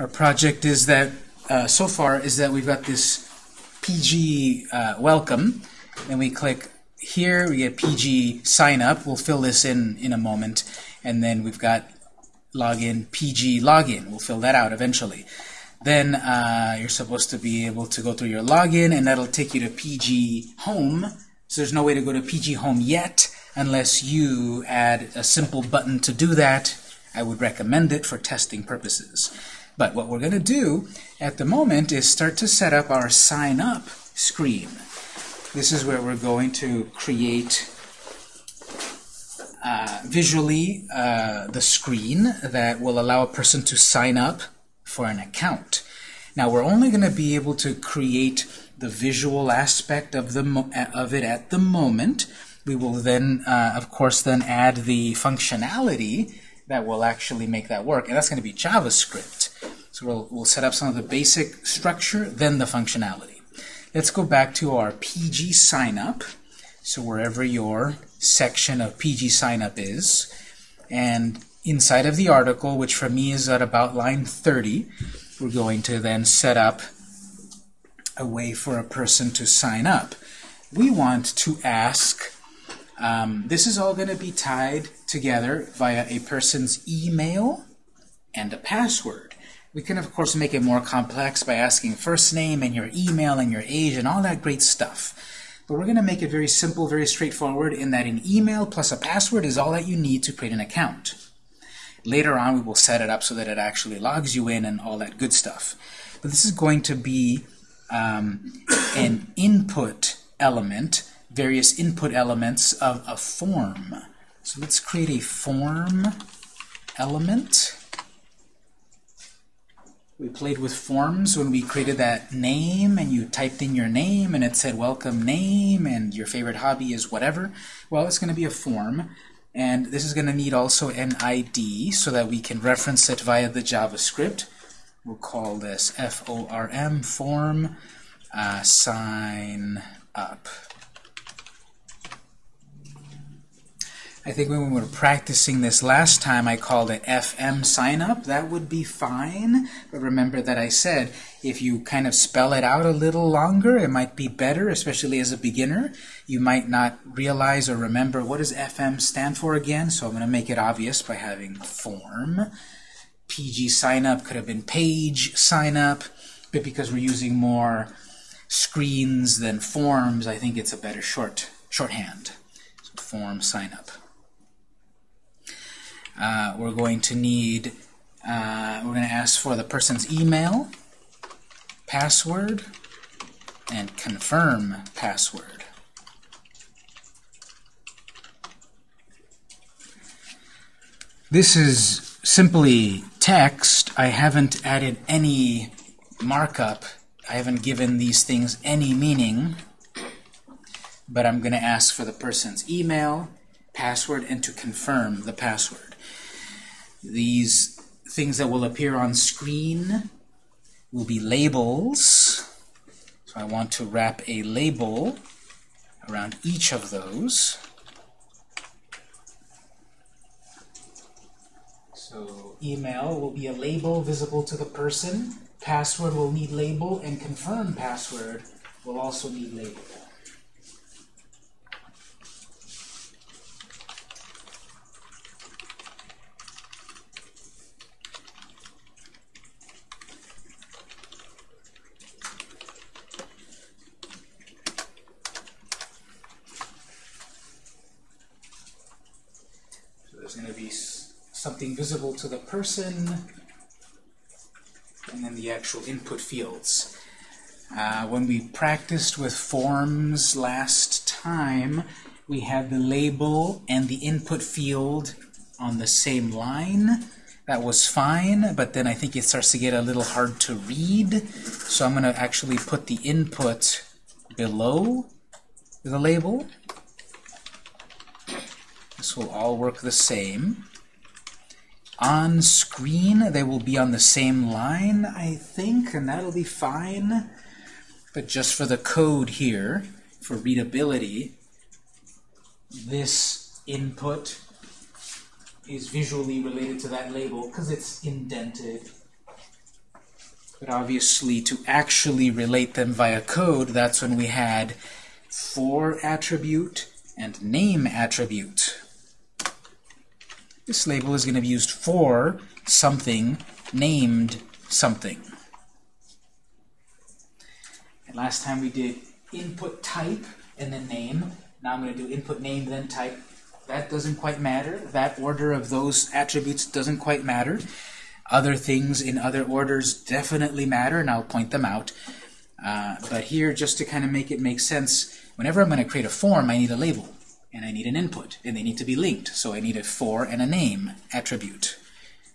Our project is that, uh, so far, is that we've got this PG uh, welcome, and we click here, we get PG sign up, we'll fill this in in a moment, and then we've got login, PG login, we'll fill that out eventually. Then uh, you're supposed to be able to go through your login, and that'll take you to PG home, so there's no way to go to PG home yet, unless you add a simple button to do that. I would recommend it for testing purposes. But what we're going to do at the moment is start to set up our sign up screen. This is where we're going to create uh, visually uh, the screen that will allow a person to sign up for an account. Now we're only going to be able to create the visual aspect of the of it at the moment. We will then, uh, of course, then add the functionality that will actually make that work, and that's going to be JavaScript. So we'll, we'll set up some of the basic structure, then the functionality. Let's go back to our PG signup. So wherever your section of PG signup is, and inside of the article, which for me is at about line 30, we're going to then set up a way for a person to sign up. We want to ask, um, this is all going to be tied together via a person's email and a password. We can, of course, make it more complex by asking first name and your email and your age and all that great stuff. But we're going to make it very simple, very straightforward in that an email plus a password is all that you need to create an account. Later on, we will set it up so that it actually logs you in and all that good stuff. But this is going to be um, an input element, various input elements of a form. So let's create a form element. We played with forms when we created that name and you typed in your name and it said welcome name and your favorite hobby is whatever. Well, it's going to be a form. And this is going to need also an ID so that we can reference it via the JavaScript. We'll call this FORM, form, uh, sign up. I think when we were practicing this last time, I called it FM sign up. That would be fine. But remember that I said if you kind of spell it out a little longer, it might be better, especially as a beginner. You might not realize or remember what does FM stand for again, so I'm going to make it obvious by having form. PG sign up could have been page sign up, but because we're using more screens than forms, I think it's a better short shorthand. So form sign up. Uh, we're going to need, uh, we're going to ask for the person's email, password, and confirm password. This is simply text. I haven't added any markup. I haven't given these things any meaning. But I'm going to ask for the person's email, password, and to confirm the password these things that will appear on screen will be labels. So I want to wrap a label around each of those. So email will be a label visible to the person. Password will need label, and confirm password will also need label. something visible to the person, and then the actual input fields. Uh, when we practiced with forms last time, we had the label and the input field on the same line. That was fine, but then I think it starts to get a little hard to read. So I'm going to actually put the input below the label. This will all work the same. On screen, they will be on the same line, I think, and that'll be fine. But just for the code here, for readability, this input is visually related to that label because it's indented. But obviously, to actually relate them via code, that's when we had for attribute and name attribute. This label is going to be used for something named something. And last time we did input type and then name. Now I'm going to do input name, then type. That doesn't quite matter. That order of those attributes doesn't quite matter. Other things in other orders definitely matter, and I'll point them out. Uh, but here, just to kind of make it make sense, whenever I'm going to create a form, I need a label, and I need an input, and they need to be linked. So I need a for and a name attribute.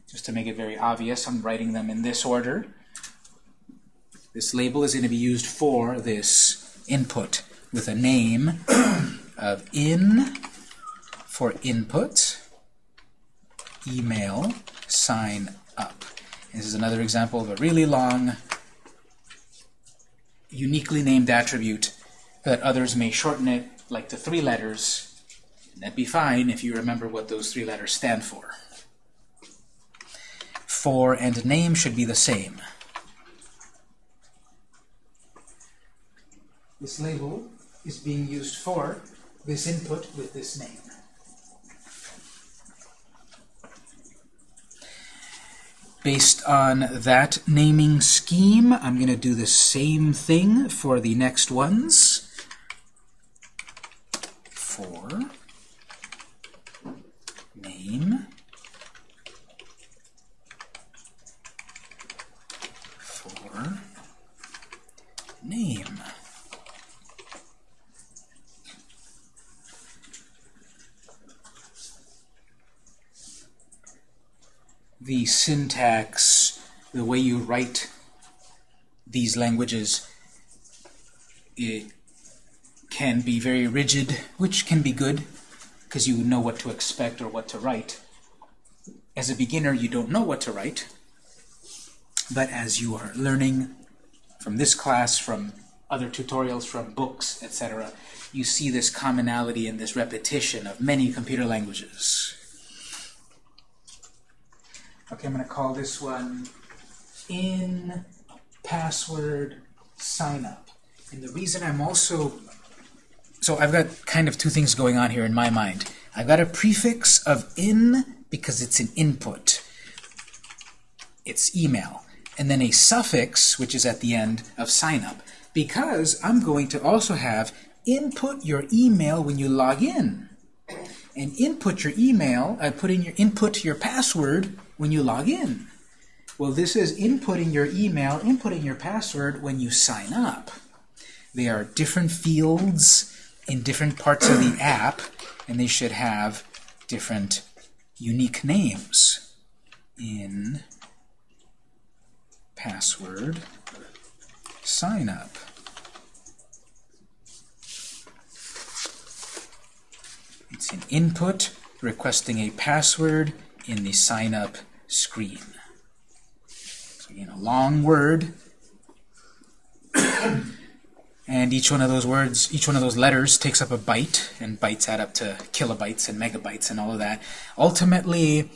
Just to make it very obvious, I'm writing them in this order. This label is going to be used for this input with a name of in for input, email, sign up. This is another example of a really long, uniquely named attribute that others may shorten it like the three letters. And that'd be fine if you remember what those three letters stand for. For and name should be the same. This label is being used for this input with this name. Based on that naming scheme, I'm going to do the same thing for the next ones. For name for name. the syntax, the way you write these languages, it can be very rigid, which can be good, because you know what to expect or what to write. As a beginner, you don't know what to write, but as you are learning from this class, from other tutorials, from books, etc., you see this commonality and this repetition of many computer languages. Okay, I'm going to call this one in password sign up. And the reason I'm also so I've got kind of two things going on here in my mind. I've got a prefix of in because it's an input. It's email. And then a suffix, which is at the end of sign up. Because I'm going to also have input your email when you log in. And input your email, I put in your input your password when you log in. Well, this is inputting your email, inputting your password when you sign up. They are different fields in different parts of the app, and they should have different unique names. In password sign up. It's an input requesting a password in the sign up screen. So again, a long word. And each one of those words, each one of those letters takes up a byte, and bytes add up to kilobytes and megabytes and all of that. Ultimately,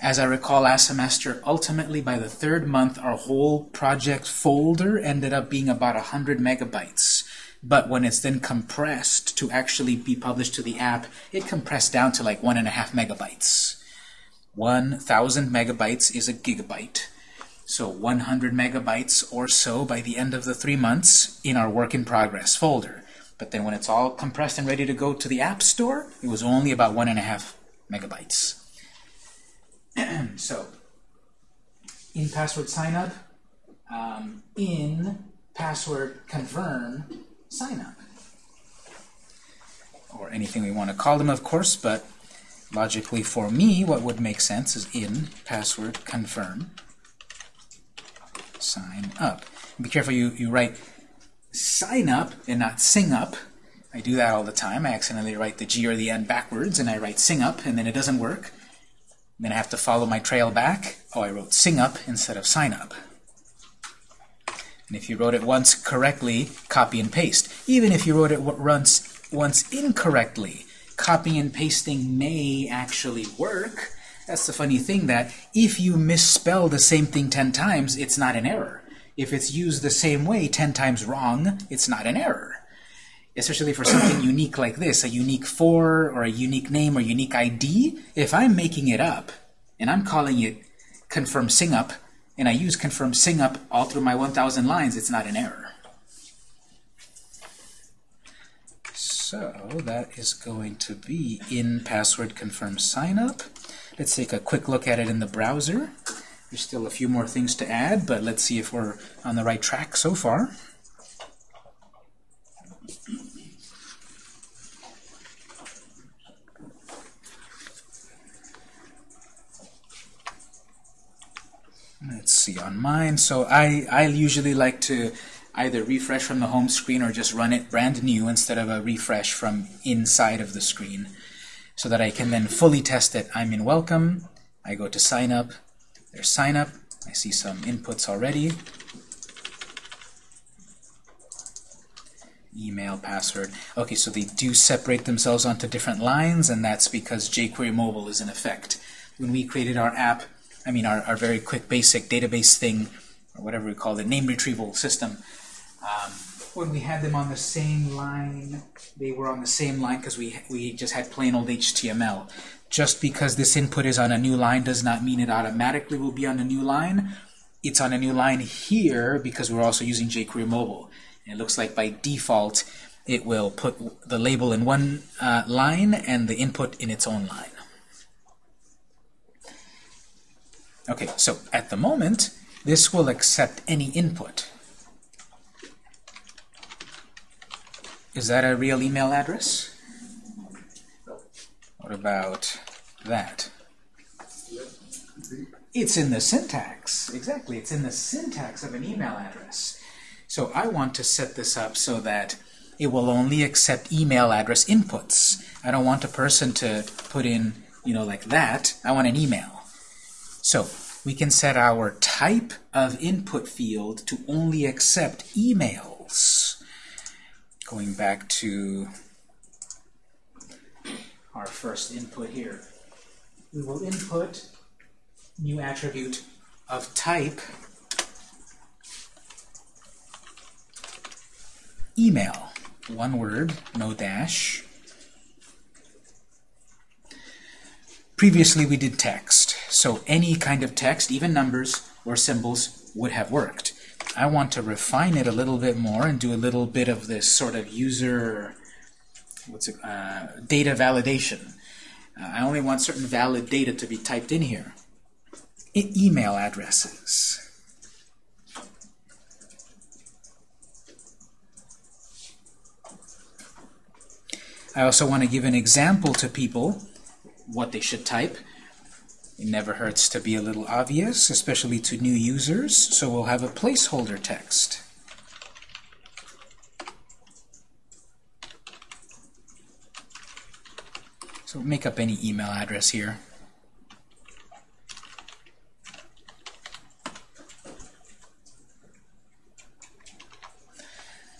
as I recall last semester, ultimately by the third month, our whole project folder ended up being about 100 megabytes. But when it's then compressed to actually be published to the app, it compressed down to like one and a half megabytes. 1,000 megabytes is a gigabyte. So 100 megabytes or so by the end of the three months in our work in progress folder. But then when it's all compressed and ready to go to the App Store, it was only about one and a half megabytes. so in password signup, um, in password confirm signup. Or anything we want to call them, of course, but Logically, for me, what would make sense is in password confirm sign up. Be careful you, you write sign up and not sing up. I do that all the time. I accidentally write the G or the N backwards, and I write sing up, and then it doesn't work. Then I have to follow my trail back. Oh, I wrote sing up instead of sign up. And if you wrote it once correctly, copy and paste. Even if you wrote it once, once incorrectly, copying and pasting may actually work. That's the funny thing that if you misspell the same thing 10 times, it's not an error. if it's used the same way 10 times wrong, it's not an error. Especially for something unique like this, a unique for or a unique name or unique ID, if I'm making it up and I'm calling it confirm sing up, and I use confirm sing up all through my 1,000 lines, it's not an error. So that is going to be in password confirm sign up. Let's take a quick look at it in the browser. There's still a few more things to add, but let's see if we're on the right track so far. Let's see on mine. So I, I usually like to either refresh from the home screen or just run it brand new instead of a refresh from inside of the screen so that I can then fully test it. I'm in welcome. I go to sign up. There's sign up. I see some inputs already. Email, password. Okay, so they do separate themselves onto different lines, and that's because jQuery Mobile is in effect. When we created our app, I mean our, our very quick basic database thing, or whatever we call it, name retrieval system, um, when we had them on the same line, they were on the same line because we, we just had plain old HTML. Just because this input is on a new line does not mean it automatically will be on a new line. It's on a new line here because we're also using jQuery Mobile. And it looks like by default it will put the label in one uh, line and the input in its own line. Okay, so at the moment, this will accept any input. Is that a real email address? What about that? It's in the syntax. Exactly, it's in the syntax of an email address. So I want to set this up so that it will only accept email address inputs. I don't want a person to put in, you know, like that. I want an email. So we can set our type of input field to only accept emails. Going back to our first input here. We will input new attribute of type email. One word, no dash. Previously we did text, so any kind of text, even numbers or symbols, would have worked. I want to refine it a little bit more and do a little bit of this sort of user what's it, uh, data validation. Uh, I only want certain valid data to be typed in here. E email addresses. I also want to give an example to people what they should type. It never hurts to be a little obvious, especially to new users, so we'll have a placeholder text. So make up any email address here.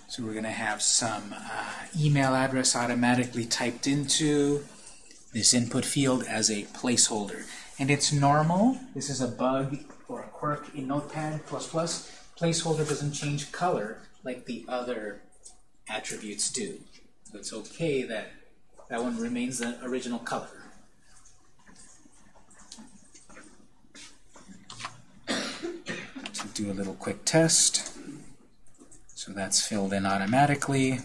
So we're going to have some uh, email address automatically typed into this input field as a placeholder. And it's normal. This is a bug or a quirk in Notepad++. Placeholder doesn't change color like the other attributes do. So it's okay that that one remains the original color. To do a little quick test. So that's filled in automatically.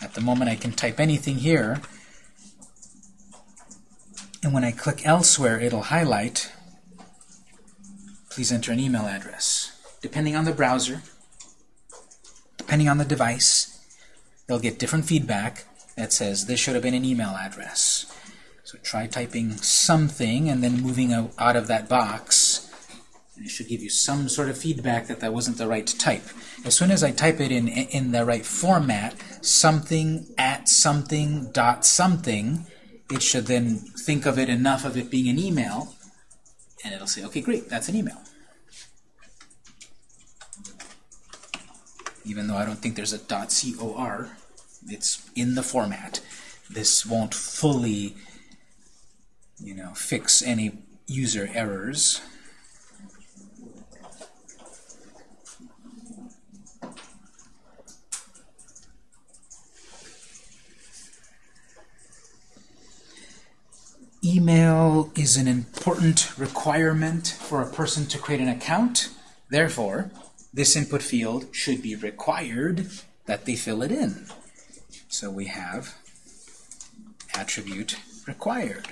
At the moment I can type anything here. And when I click elsewhere, it'll highlight. Please enter an email address. Depending on the browser, depending on the device, they'll get different feedback that says this should have been an email address. So try typing something and then moving out of that box. And it should give you some sort of feedback that that wasn't the right type. As soon as I type it in, in the right format, something at something dot something, it should then think of it enough of it being an email, and it'll say, okay, great, that's an email. Even though I don't think there's a .cor, it's in the format. This won't fully, you know, fix any user errors. Email is an important requirement for a person to create an account. Therefore, this input field should be required that they fill it in. So we have attribute required.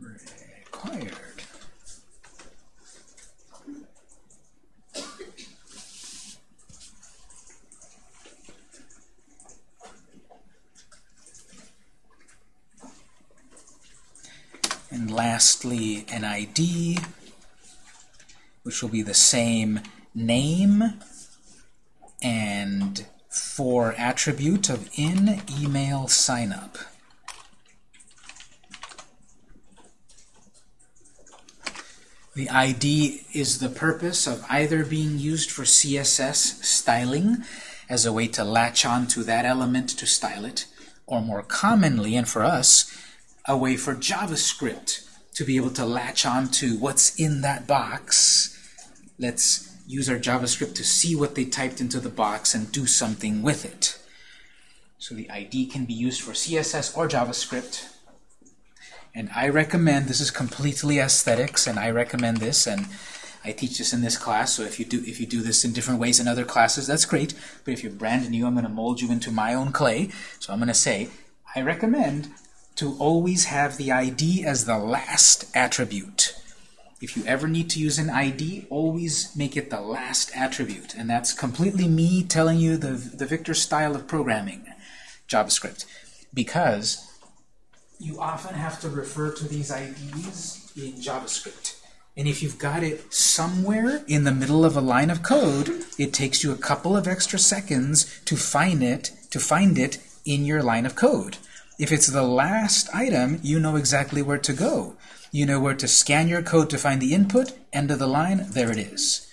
Required. And lastly, an ID, which will be the same name and for attribute of in email signup. The ID is the purpose of either being used for CSS styling as a way to latch on to that element to style it, or more commonly, and for us, a way for JavaScript to be able to latch on to what's in that box. Let's use our JavaScript to see what they typed into the box and do something with it. So the ID can be used for CSS or JavaScript. And I recommend, this is completely aesthetics, and I recommend this, and I teach this in this class, so if you do if you do this in different ways in other classes, that's great. But if you're brand new, I'm going to mold you into my own clay. So I'm going to say, I recommend to always have the ID as the last attribute. If you ever need to use an ID, always make it the last attribute. And that's completely me telling you the, the Victor style of programming, JavaScript. Because you often have to refer to these IDs in JavaScript. And if you've got it somewhere in the middle of a line of code, it takes you a couple of extra seconds to find it, to find it in your line of code. If it's the last item, you know exactly where to go. You know where to scan your code to find the input, end of the line, there it is.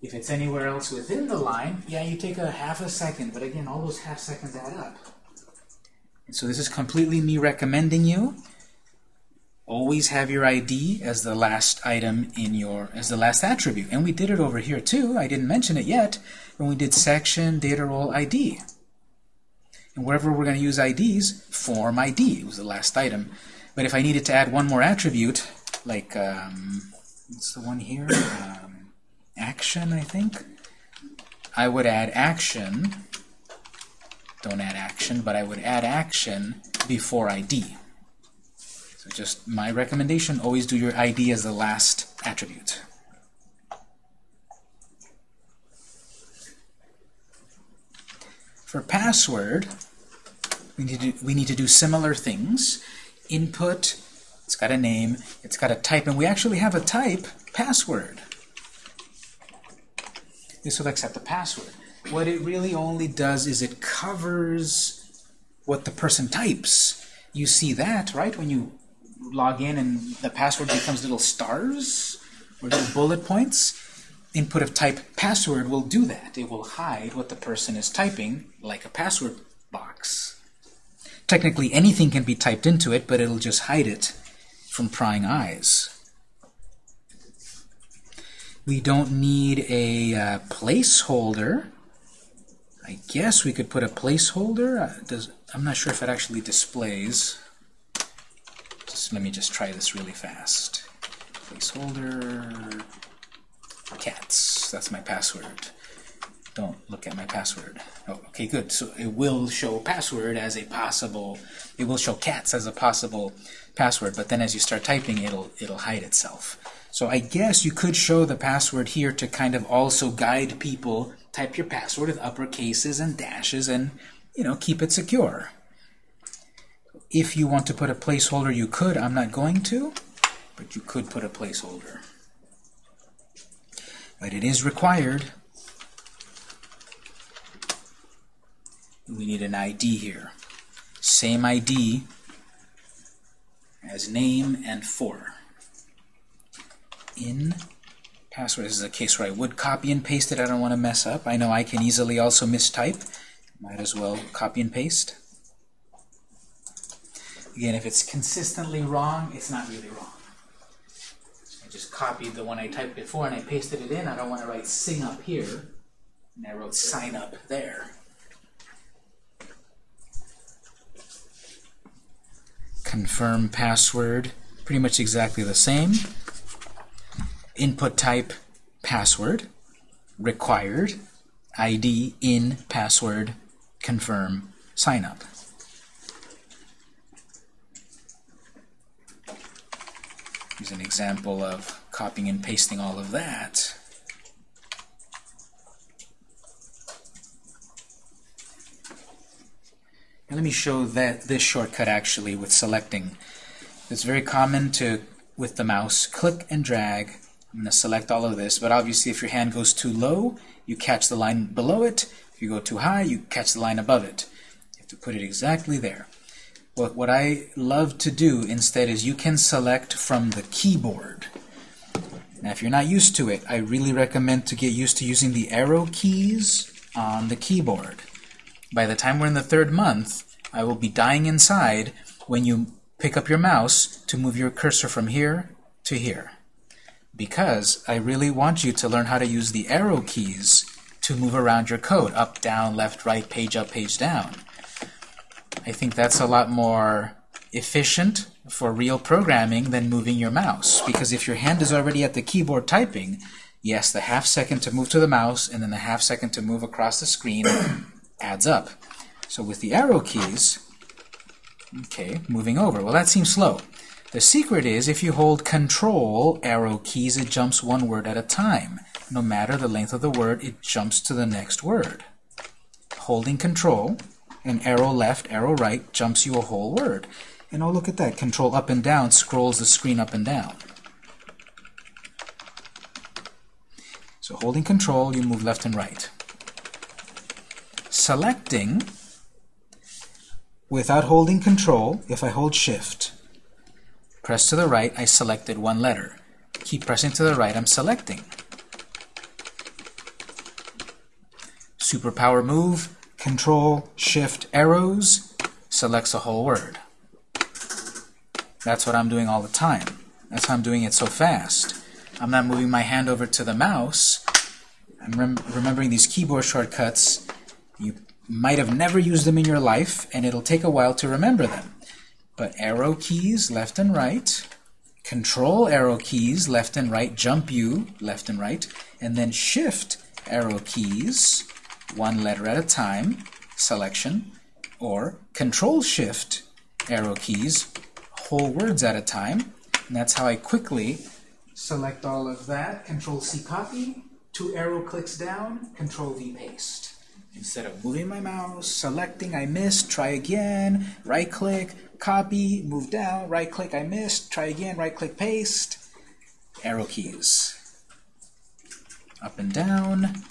If it's anywhere else within the line, yeah, you take a half a second, but again, all those half seconds add up. And so this is completely me recommending you. Always have your ID as the last item in your, as the last attribute. And we did it over here too. I didn't mention it yet when we did section data role ID. And wherever we're going to use IDs, form ID was the last item. But if I needed to add one more attribute, like, um, what's the one here? Um, action, I think. I would add action. Don't add action, but I would add action before ID. So just my recommendation, always do your ID as the last attribute. For password, we need, to, we need to do similar things. Input, it's got a name, it's got a type, and we actually have a type, password. This will accept the password. What it really only does is it covers what the person types. You see that, right? When you log in and the password becomes little stars or little bullet points, input of type password will do that. It will hide what the person is typing, like a password box. Technically, anything can be typed into it, but it'll just hide it from prying eyes. We don't need a uh, placeholder. I guess we could put a placeholder. Uh, does, I'm not sure if it actually displays. Just let me just try this really fast. Placeholder cats. That's my password. Don't look at my password. Oh, okay, good. So it will show password as a possible. It will show cats as a possible password, but then as you start typing, it'll it'll hide itself. So I guess you could show the password here to kind of also guide people. Type your password with upper cases and dashes, and you know keep it secure. If you want to put a placeholder, you could. I'm not going to, but you could put a placeholder. But it is required. We need an ID here. Same ID as name and for. In password. This is a case where I would copy and paste it. I don't want to mess up. I know I can easily also mistype. Might as well copy and paste. Again, if it's consistently wrong, it's not really wrong. Just copied the one I typed before and I pasted it in. I don't want to write sing up here. And I wrote sign up there. confirm password, pretty much exactly the same. Input type, password, required, ID in password, confirm, sign up. Here's an example of copying and pasting all of that. And let me show that this shortcut actually with selecting. It's very common to, with the mouse, click and drag. I'm going to select all of this, but obviously if your hand goes too low, you catch the line below it. If you go too high, you catch the line above it. You have to put it exactly there. What, what I love to do instead is you can select from the keyboard. Now, if you're not used to it, I really recommend to get used to using the arrow keys on the keyboard. By the time we're in the third month, I will be dying inside when you pick up your mouse to move your cursor from here to here. Because I really want you to learn how to use the arrow keys to move around your code, up, down, left, right, page up, page down. I think that's a lot more efficient for real programming than moving your mouse. Because if your hand is already at the keyboard typing, yes, the half second to move to the mouse and then the half second to move across the screen adds up. So with the arrow keys, okay, moving over. Well, that seems slow. The secret is if you hold control arrow keys, it jumps one word at a time. No matter the length of the word, it jumps to the next word. Holding control, and arrow left, arrow right jumps you a whole word. And oh, look at that. Control up and down scrolls the screen up and down. So holding control, you move left and right. Selecting, without holding control, if I hold shift, press to the right, I selected one letter. Keep pressing to the right, I'm selecting. Superpower move, control, shift, arrows, selects a whole word. That's what I'm doing all the time. That's how I'm doing it so fast. I'm not moving my hand over to the mouse. I'm rem remembering these keyboard shortcuts. You might have never used them in your life, and it'll take a while to remember them. But arrow keys, left and right, control arrow keys, left and right, jump you, left and right, and then shift arrow keys, one letter at a time, selection, or control shift arrow keys, whole words at a time. And that's how I quickly select all of that. Control C copy, two arrow clicks down, Control V paste. Instead of moving my mouse, selecting, I missed, try again, right click, copy, move down, right click, I missed, try again, right click, paste, arrow keys. Up and down,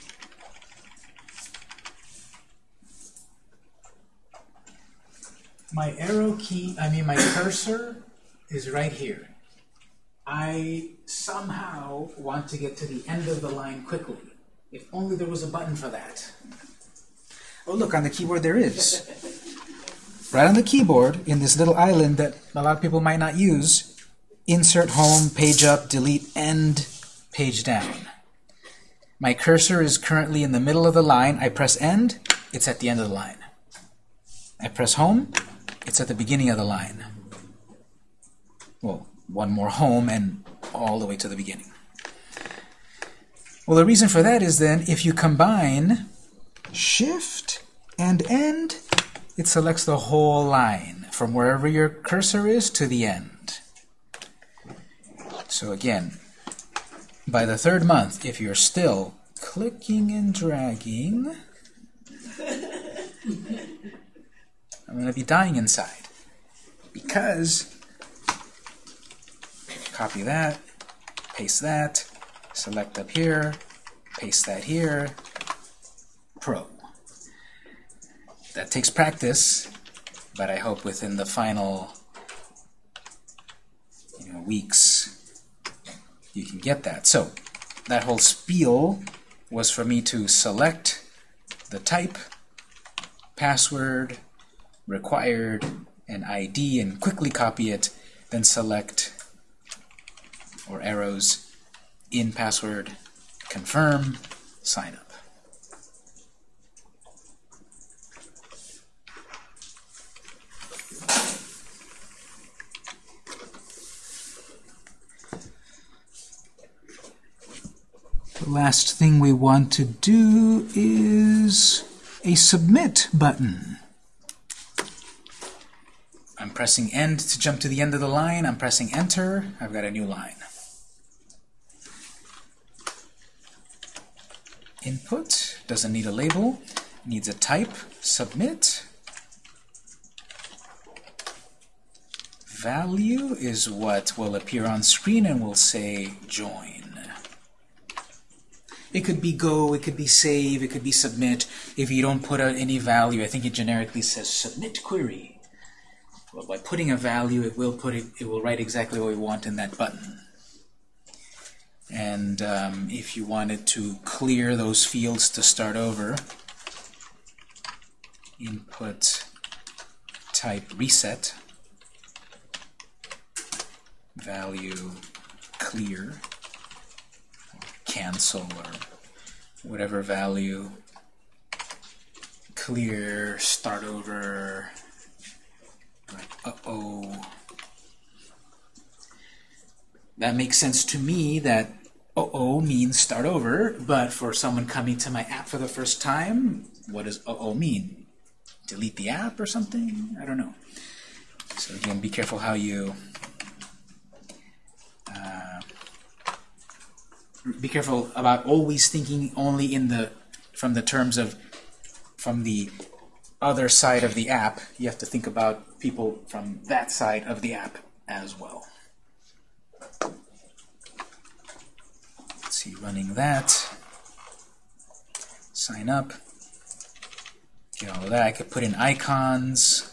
my arrow key, I mean my cursor is right here. I somehow want to get to the end of the line quickly. If only there was a button for that. Oh, look, on the keyboard there is. Right on the keyboard, in this little island that a lot of people might not use, insert home, page up, delete, end, page down. My cursor is currently in the middle of the line. I press end, it's at the end of the line. I press home, it's at the beginning of the line. Well, one more home and all the way to the beginning. Well, the reason for that is then if you combine shift and end, it selects the whole line from wherever your cursor is to the end. So again, by the third month, if you're still clicking and dragging, I'm going to be dying inside. Because, copy that, paste that, select up here, paste that here, pro. That takes practice, but I hope within the final you know, weeks you can get that. So that whole spiel was for me to select the type, password, required an ID and quickly copy it, then select or arrows in password, confirm, sign up. The last thing we want to do is a submit button. Pressing end to jump to the end of the line. I'm pressing enter. I've got a new line. Input doesn't need a label, needs a type, submit. Value is what will appear on screen and we'll say join. It could be go, it could be save, it could be submit. If you don't put out any value, I think it generically says submit query. Well, by putting a value, it will put it, it will write exactly what we want in that button. And um, if you wanted to clear those fields to start over, input type reset, value clear, cancel, or whatever value, clear, start over, uh-oh. That makes sense to me that uh-oh means start over, but for someone coming to my app for the first time, what does uh-oh mean? Delete the app or something? I don't know. So again, be careful how you uh, be careful about always thinking only in the from the terms of from the other side of the app. You have to think about people from that side of the app as well. Let's see, running that. Sign up. Get all of that. I could put in icons.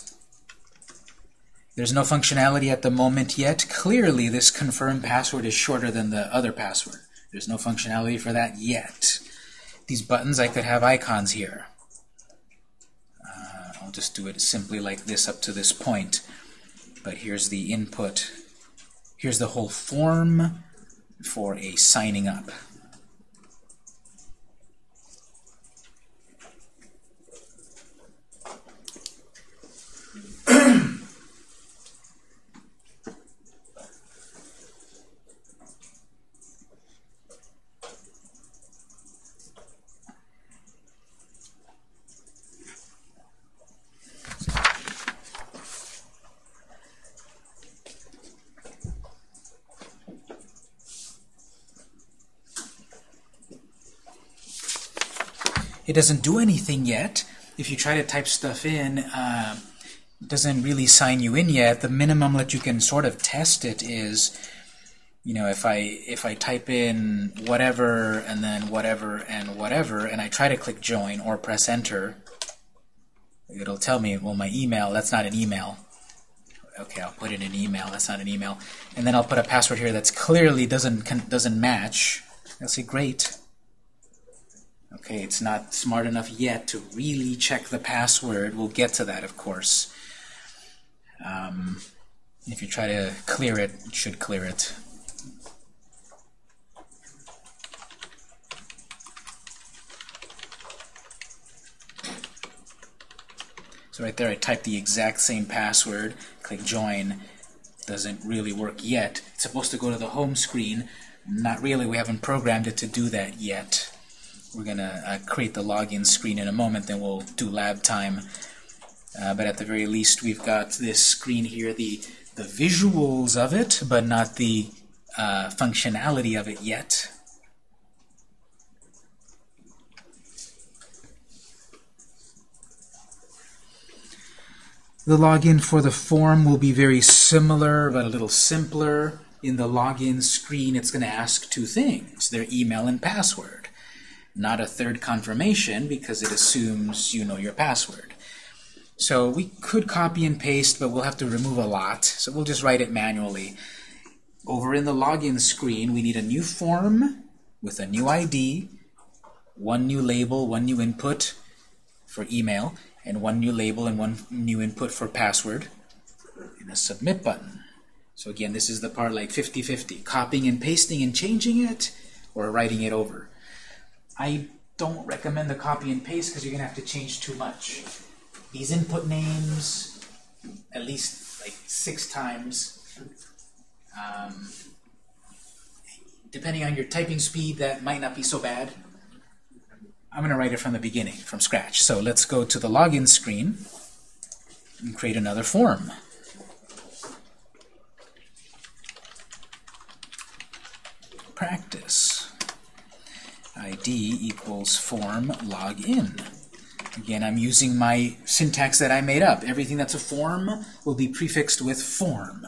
There's no functionality at the moment yet. Clearly, this confirm password is shorter than the other password. There's no functionality for that yet. These buttons, I could have icons here. Just do it simply like this up to this point. But here's the input. Here's the whole form for a signing up. Doesn't do anything yet. If you try to type stuff in, uh, doesn't really sign you in yet. The minimum that you can sort of test it is, you know, if I if I type in whatever and then whatever and whatever, and I try to click join or press enter, it'll tell me, well, my email, that's not an email. Okay, I'll put in an email. That's not an email. And then I'll put a password here that's clearly doesn't doesn't match. I'll say, great. Okay, it's not smart enough yet to really check the password. We'll get to that, of course. Um, if you try to clear it, it should clear it. So right there I type the exact same password, click join, doesn't really work yet. It's supposed to go to the home screen. Not really, we haven't programmed it to do that yet. We're going to uh, create the login screen in a moment, then we'll do lab time. Uh, but at the very least, we've got this screen here, the, the visuals of it, but not the uh, functionality of it yet. The login for the form will be very similar, but a little simpler. In the login screen, it's going to ask two things, their email and password not a third confirmation because it assumes you know your password. So we could copy and paste, but we'll have to remove a lot. So we'll just write it manually. Over in the login screen, we need a new form with a new ID, one new label, one new input for email, and one new label and one new input for password, and a submit button. So again, this is the part like 50-50, copying and pasting and changing it, or writing it over. I don't recommend the copy and paste because you're going to have to change too much. These input names, at least like six times, um, depending on your typing speed, that might not be so bad. I'm going to write it from the beginning, from scratch. So let's go to the login screen and create another form. Practice. ID equals form login. Again, I'm using my syntax that I made up. Everything that's a form will be prefixed with form.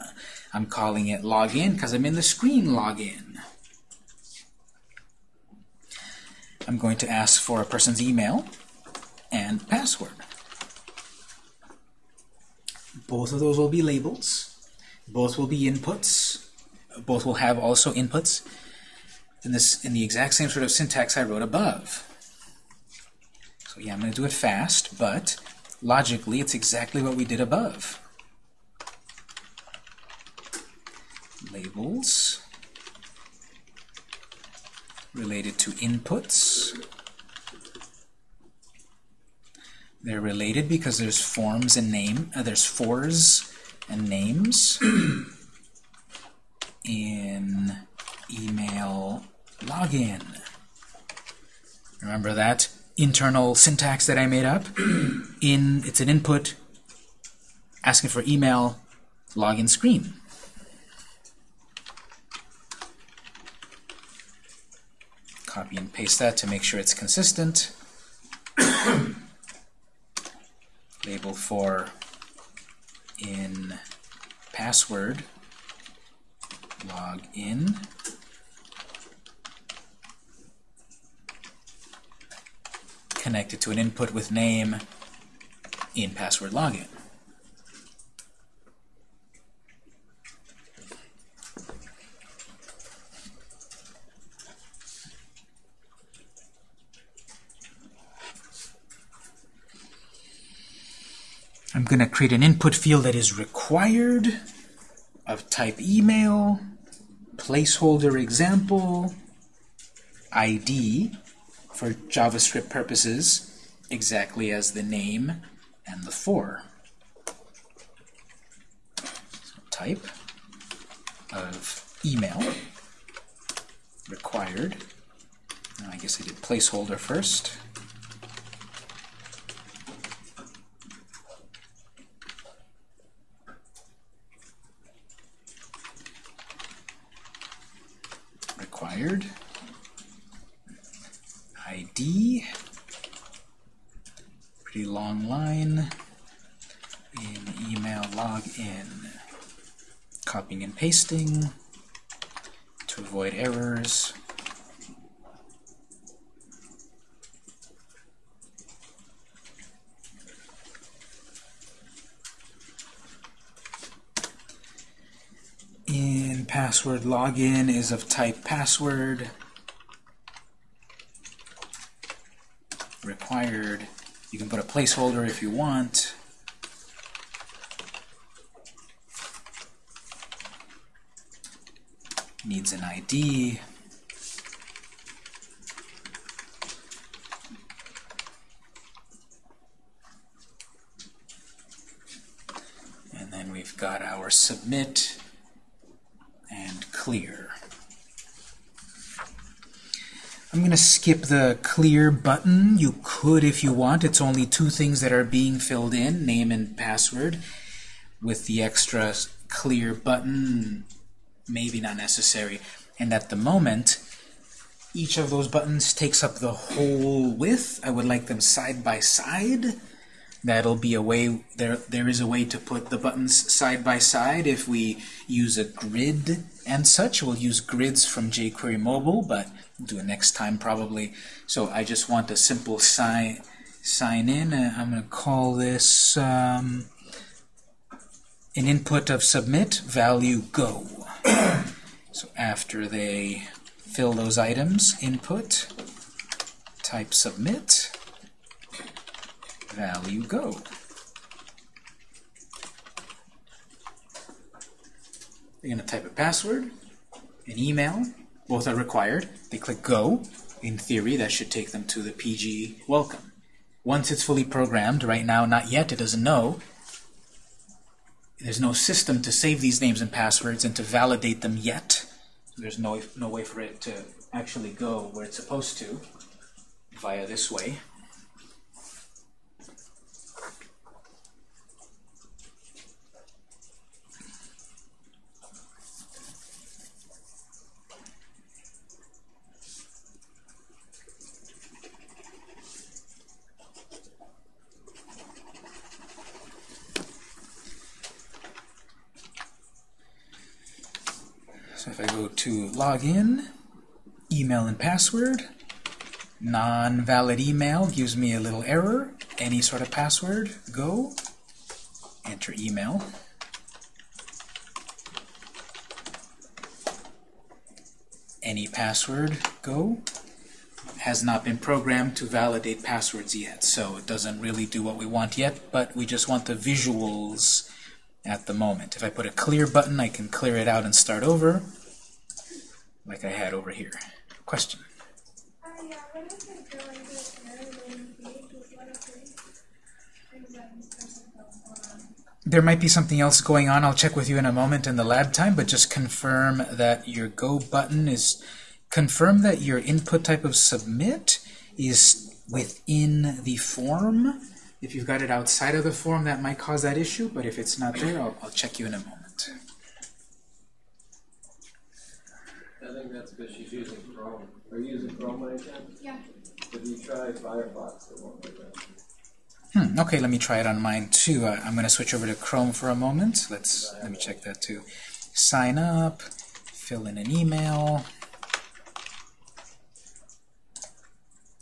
I'm calling it login because I'm in the screen login. I'm going to ask for a person's email and password. Both of those will be labels. Both will be inputs. Both will have also inputs in this in the exact same sort of syntax I wrote above. So yeah, I'm going to do it fast, but logically it's exactly what we did above. Labels related to inputs. They're related because there's forms and name, uh, there's fors and names in email login. Remember that internal syntax that I made up? in It's an input asking for email login screen. Copy and paste that to make sure it's consistent. Label for in password log in. Connected to an input with name in password login. I'm going to create an input field that is required of type email, placeholder example, ID for JavaScript purposes, exactly as the name and the for. So type of email required. I guess I did placeholder first. required. ID, pretty long line, in email login. Copying and pasting to avoid errors. In password login is of type password. Required. You can put a placeholder if you want. Needs an ID. And then we've got our submit and clear. I'm going to skip the clear button. You could if you want. It's only two things that are being filled in, name and password. With the extra clear button, maybe not necessary. And at the moment, each of those buttons takes up the whole width. I would like them side by side. That'll be a way, there, there is a way to put the buttons side by side if we use a grid and such. We'll use grids from jQuery Mobile, but we'll do it next time probably. So I just want a simple sign, sign in. Uh, I'm going to call this um, an input of submit, value go. so after they fill those items, input, type submit, value go. They're going to type a password, an email, both are required. They click go. In theory, that should take them to the PG welcome. Once it's fully programmed, right now not yet, it doesn't know, there's no system to save these names and passwords and to validate them yet. There's no, no way for it to actually go where it's supposed to via this way. So if I go to login, email and password, non-valid email gives me a little error. Any sort of password, go, enter email. Any password, go. Has not been programmed to validate passwords yet, so it doesn't really do what we want yet, but we just want the visuals at the moment. If I put a clear button, I can clear it out and start over, like I had over here. Question? There might be something else going on. I'll check with you in a moment in the lab time, but just confirm that your Go button is, confirm that your input type of submit is within the form. If you've got it outside of the form, that might cause that issue, but if it's not there, I'll, I'll check you in a moment. I think that's because she's using Chrome. Are you using Chrome by any chance? Yeah. If you try Firefox, it won't do that. Hmm, okay, let me try it on mine too. Uh, I'm going to switch over to Chrome for a moment. Let's let me check that too. Sign up, fill in an email.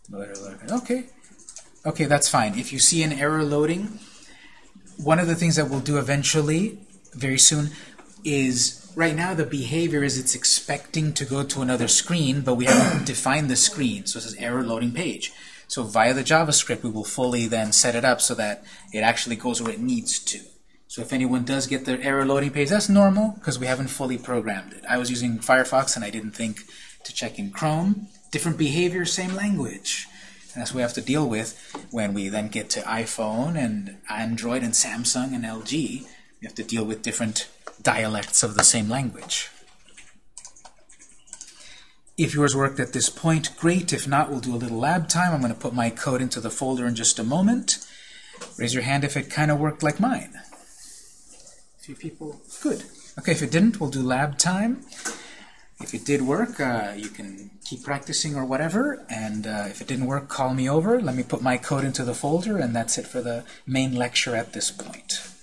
Loader, loader. Okay, okay, that's fine. If you see an error loading, one of the things that we'll do eventually, very soon, is right now the behavior is it's expecting to go to another screen, but we haven't defined the screen, so it says error loading page. So via the JavaScript, we will fully then set it up so that it actually goes where it needs to. So if anyone does get their error loading page, that's normal because we haven't fully programmed it. I was using Firefox and I didn't think to check in Chrome. Different behavior, same language. And that's what we have to deal with when we then get to iPhone and Android and Samsung and LG. We have to deal with different dialects of the same language. If yours worked at this point, great. If not, we'll do a little lab time. I'm going to put my code into the folder in just a moment. Raise your hand if it kind of worked like mine. A few people. Good. Okay, if it didn't, we'll do lab time. If it did work, uh, you can keep practicing or whatever. And uh, if it didn't work, call me over. Let me put my code into the folder, and that's it for the main lecture at this point.